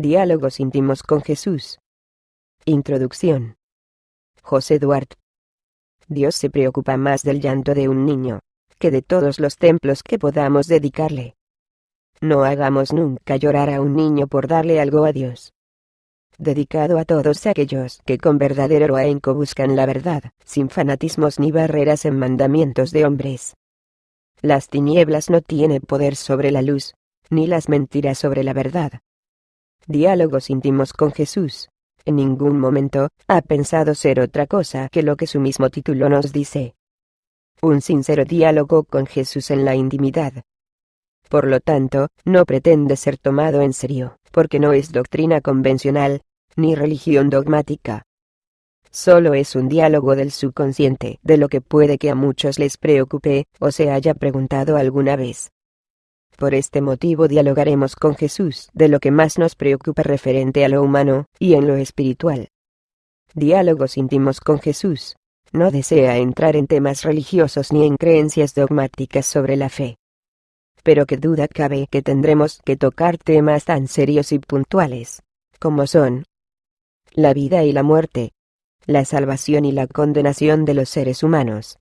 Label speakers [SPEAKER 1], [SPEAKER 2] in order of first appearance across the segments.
[SPEAKER 1] Diálogos íntimos con Jesús. Introducción. José Duarte. Dios se preocupa más del llanto de un niño, que de todos los templos que podamos dedicarle. No hagamos nunca llorar a un niño por darle algo a Dios. Dedicado a todos aquellos que con verdadero ahínco buscan la verdad, sin fanatismos ni barreras en mandamientos de hombres. Las tinieblas no tienen poder sobre la luz, ni las mentiras sobre la verdad. Diálogos íntimos con Jesús. En ningún momento ha pensado ser otra cosa que lo que su mismo título nos dice. Un sincero diálogo con Jesús en la intimidad. Por lo tanto, no pretende ser tomado en serio, porque no es doctrina convencional, ni religión dogmática. Solo es un diálogo del subconsciente, de lo que puede que a muchos les preocupe, o se haya preguntado alguna vez. Por este motivo dialogaremos con Jesús de lo que más nos preocupa referente a lo humano y en lo espiritual. Diálogos íntimos con Jesús. No desea entrar en temas religiosos ni en creencias dogmáticas sobre la fe. Pero qué duda cabe que tendremos que tocar temas tan serios y puntuales, como son la vida y la muerte, la salvación y la condenación de los seres humanos.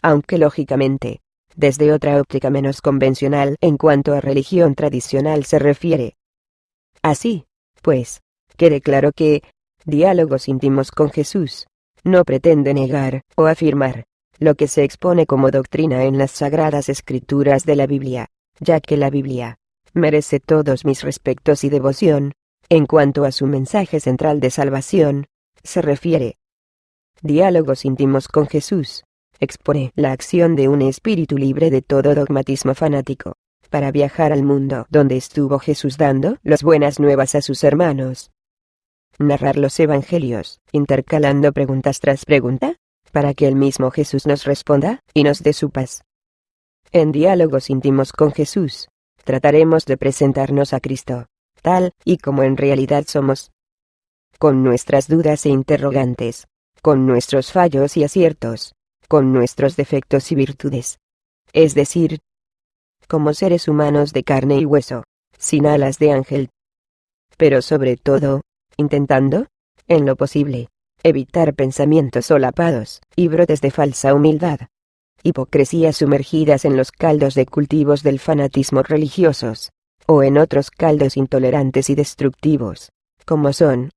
[SPEAKER 1] Aunque lógicamente, desde otra óptica menos convencional en cuanto a religión tradicional se refiere. Así, pues, quede claro que, diálogos íntimos con Jesús, no pretende negar o afirmar lo que se expone como doctrina en las sagradas escrituras de la Biblia, ya que la Biblia merece todos mis respetos y devoción, en cuanto a su mensaje central de salvación, se refiere. Diálogos íntimos con Jesús, expone la acción de un espíritu libre de todo dogmatismo fanático, para viajar al mundo donde estuvo Jesús dando las buenas nuevas a sus hermanos. Narrar los evangelios, intercalando preguntas tras pregunta, para que el mismo Jesús nos responda y nos dé su paz. En diálogos íntimos con Jesús, trataremos de presentarnos a Cristo, tal y como en realidad somos. Con nuestras dudas e interrogantes, con nuestros fallos y aciertos, con nuestros defectos y virtudes. Es decir, como seres humanos de carne y hueso, sin alas de ángel. Pero sobre todo, intentando, en lo posible, evitar pensamientos solapados y brotes de falsa humildad. Hipocresías sumergidas en los caldos de cultivos del fanatismo religiosos, o en otros caldos intolerantes y destructivos, como son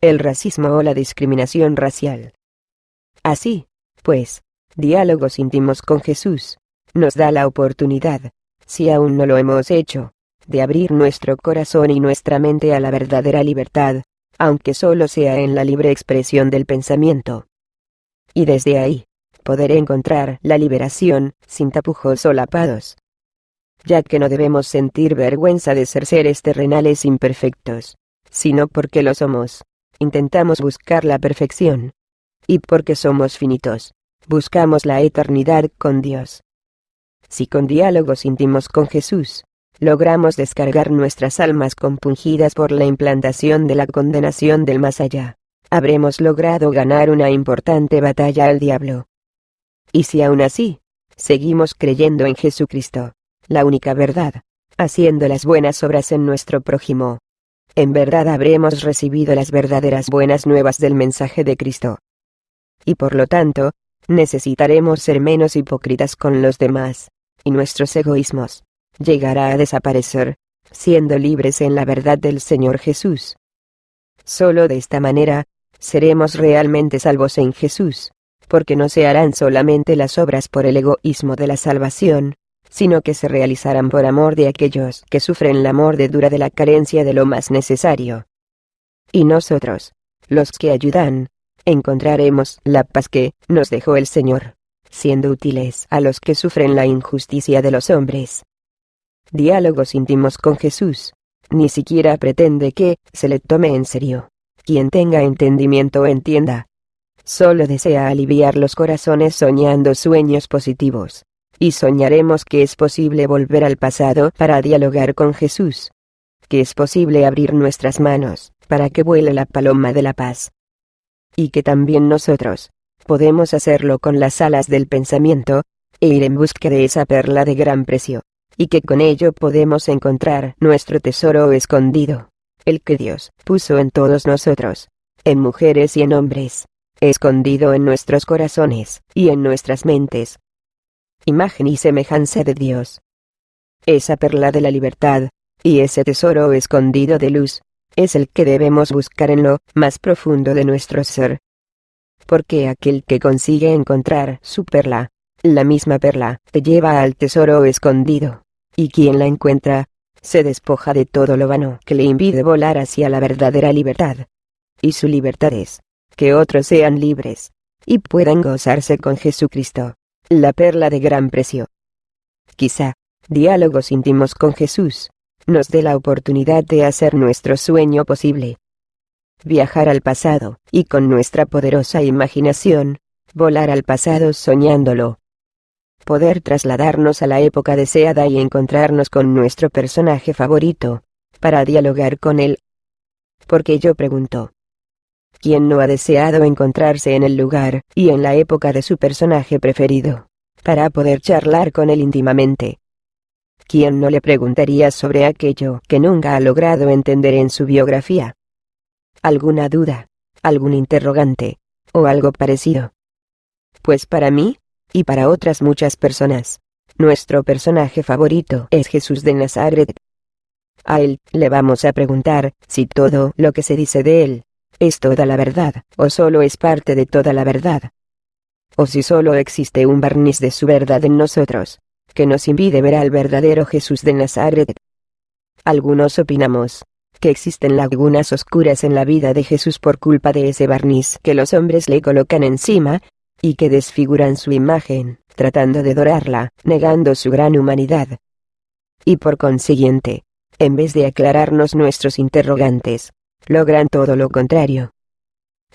[SPEAKER 1] el racismo o la discriminación racial. Así, pues, diálogos íntimos con Jesús, nos da la oportunidad, si aún no lo hemos hecho, de abrir nuestro corazón y nuestra mente a la verdadera libertad, aunque solo sea en la libre expresión del pensamiento. Y desde ahí, poder encontrar la liberación, sin tapujos solapados. Ya que no debemos sentir vergüenza de ser seres terrenales imperfectos, sino porque lo somos, intentamos buscar la perfección. Y porque somos finitos, buscamos la eternidad con Dios. Si con diálogos íntimos con Jesús, logramos descargar nuestras almas compungidas por la implantación de la condenación del más allá, habremos logrado ganar una importante batalla al diablo. Y si aún así, seguimos creyendo en Jesucristo, la única verdad, haciendo las buenas obras en nuestro prójimo, en verdad habremos recibido las verdaderas buenas nuevas del mensaje de Cristo. Y por lo tanto, necesitaremos ser menos hipócritas con los demás, y nuestros egoísmos llegará a desaparecer, siendo libres en la verdad del Señor Jesús. Solo de esta manera, seremos realmente salvos en Jesús, porque no se harán solamente las obras por el egoísmo de la salvación, sino que se realizarán por amor de aquellos que sufren la mordedura de la carencia de lo más necesario. Y nosotros, los que ayudan, encontraremos la paz que nos dejó el Señor, siendo útiles a los que sufren la injusticia de los hombres. Diálogos íntimos con Jesús. Ni siquiera pretende que se le tome en serio. Quien tenga entendimiento entienda. Solo desea aliviar los corazones soñando sueños positivos. Y soñaremos que es posible volver al pasado para dialogar con Jesús. Que es posible abrir nuestras manos, para que vuele la paloma de la paz y que también nosotros podemos hacerlo con las alas del pensamiento, e ir en busca de esa perla de gran precio, y que con ello podemos encontrar nuestro tesoro escondido, el que Dios puso en todos nosotros, en mujeres y en hombres, escondido en nuestros corazones y en nuestras mentes. Imagen y semejanza de Dios. Esa perla de la libertad, y ese tesoro escondido de luz, es el que debemos buscar en lo más profundo de nuestro ser. Porque aquel que consigue encontrar su perla, la misma perla, te lleva al tesoro escondido, y quien la encuentra, se despoja de todo lo vano que le impide volar hacia la verdadera libertad. Y su libertad es, que otros sean libres, y puedan gozarse con Jesucristo, la perla de gran precio. Quizá, diálogos íntimos con Jesús, nos dé la oportunidad de hacer nuestro sueño posible. Viajar al pasado, y con nuestra poderosa imaginación, volar al pasado soñándolo. Poder trasladarnos a la época deseada y encontrarnos con nuestro personaje favorito, para dialogar con él. Porque yo pregunto, ¿quién no ha deseado encontrarse en el lugar y en la época de su personaje preferido, para poder charlar con él íntimamente? ¿Quién no le preguntaría sobre aquello que nunca ha logrado entender en su biografía? ¿Alguna duda? ¿Algún interrogante? ¿O algo parecido? Pues para mí, y para otras muchas personas, nuestro personaje favorito es Jesús de Nazaret. A él le vamos a preguntar si todo lo que se dice de él es toda la verdad, o solo es parte de toda la verdad. O si solo existe un barniz de su verdad en nosotros que nos impide ver al verdadero Jesús de Nazaret. Algunos opinamos que existen lagunas oscuras en la vida de Jesús por culpa de ese barniz que los hombres le colocan encima, y que desfiguran su imagen, tratando de dorarla, negando su gran humanidad. Y por consiguiente, en vez de aclararnos nuestros interrogantes, logran todo lo contrario.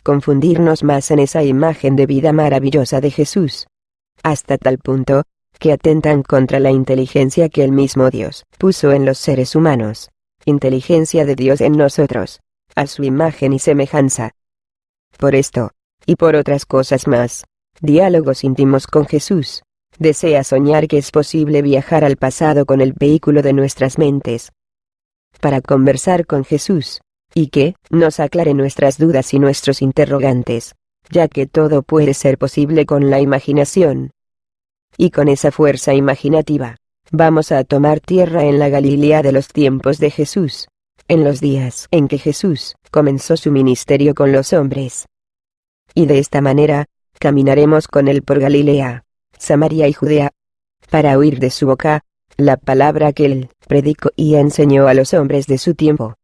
[SPEAKER 1] Confundirnos más en esa imagen de vida maravillosa de Jesús. Hasta tal punto, que atentan contra la inteligencia que el mismo Dios puso en los seres humanos, inteligencia de Dios en nosotros, a su imagen y semejanza. Por esto, y por otras cosas más, diálogos íntimos con Jesús, desea soñar que es posible viajar al pasado con el vehículo de nuestras mentes, para conversar con Jesús, y que nos aclare nuestras dudas y nuestros interrogantes, ya que todo puede ser posible con la imaginación, y con esa fuerza imaginativa, vamos a tomar tierra en la Galilea de los tiempos de Jesús, en los días en que Jesús comenzó su ministerio con los hombres. Y de esta manera, caminaremos con él por Galilea, Samaria y Judea, para oír de su boca, la palabra que él predicó y enseñó a los hombres de su tiempo.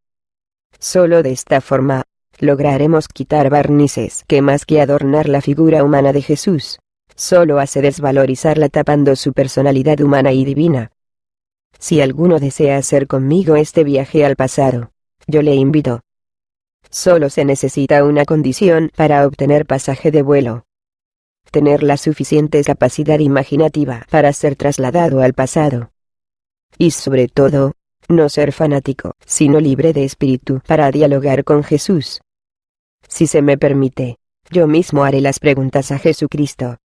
[SPEAKER 1] Solo de esta forma, lograremos quitar barnices que más que adornar la figura humana de Jesús, solo hace desvalorizarla tapando su personalidad humana y divina. Si alguno desea hacer conmigo este viaje al pasado, yo le invito. Solo se necesita una condición para obtener pasaje de vuelo. Tener la suficiente capacidad imaginativa para ser trasladado al pasado. Y sobre todo, no ser fanático, sino libre de espíritu para dialogar con Jesús. Si se me permite, yo mismo haré las preguntas a Jesucristo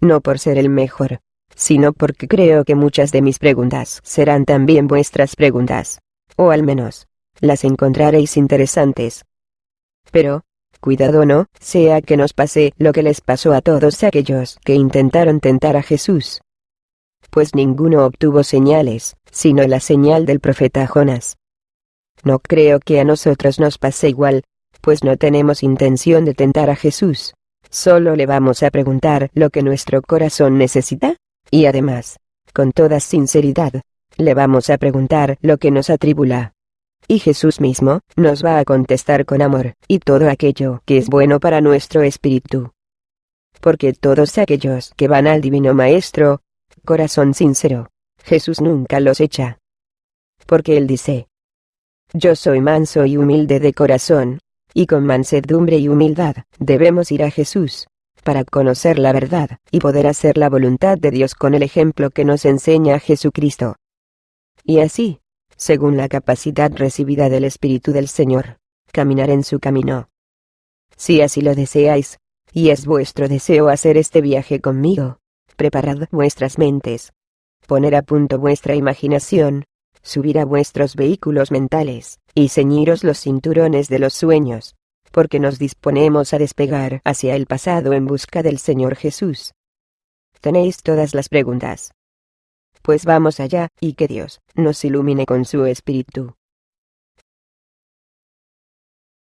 [SPEAKER 1] no por ser el mejor, sino porque creo que muchas de mis preguntas serán también vuestras preguntas, o al menos, las encontraréis interesantes. Pero, cuidado no, sea que nos pase lo que les pasó a todos aquellos que intentaron tentar a Jesús. Pues ninguno obtuvo señales, sino la señal del profeta Jonás. No creo que a nosotros nos pase igual, pues no tenemos intención de tentar a Jesús. Solo le vamos a preguntar lo que nuestro corazón necesita, y además, con toda sinceridad, le vamos a preguntar lo que nos atribula. Y Jesús mismo, nos va a contestar con amor, y todo aquello que es bueno para nuestro espíritu. Porque todos aquellos que van al Divino Maestro, corazón sincero, Jesús nunca los echa. Porque Él dice, Yo soy manso y humilde de corazón, y con mansedumbre y humildad, debemos ir a Jesús, para conocer la verdad, y poder hacer la voluntad de Dios con el ejemplo que nos enseña Jesucristo. Y así, según la capacidad recibida del Espíritu del Señor, caminar en su camino. Si así lo deseáis, y es vuestro deseo hacer este viaje conmigo, preparad vuestras mentes. Poner a punto vuestra imaginación, subir a vuestros vehículos mentales, y ceñiros los cinturones de los sueños, porque nos disponemos a despegar hacia el pasado en busca del Señor Jesús. Tenéis todas las preguntas. Pues vamos allá, y que Dios nos ilumine con su espíritu.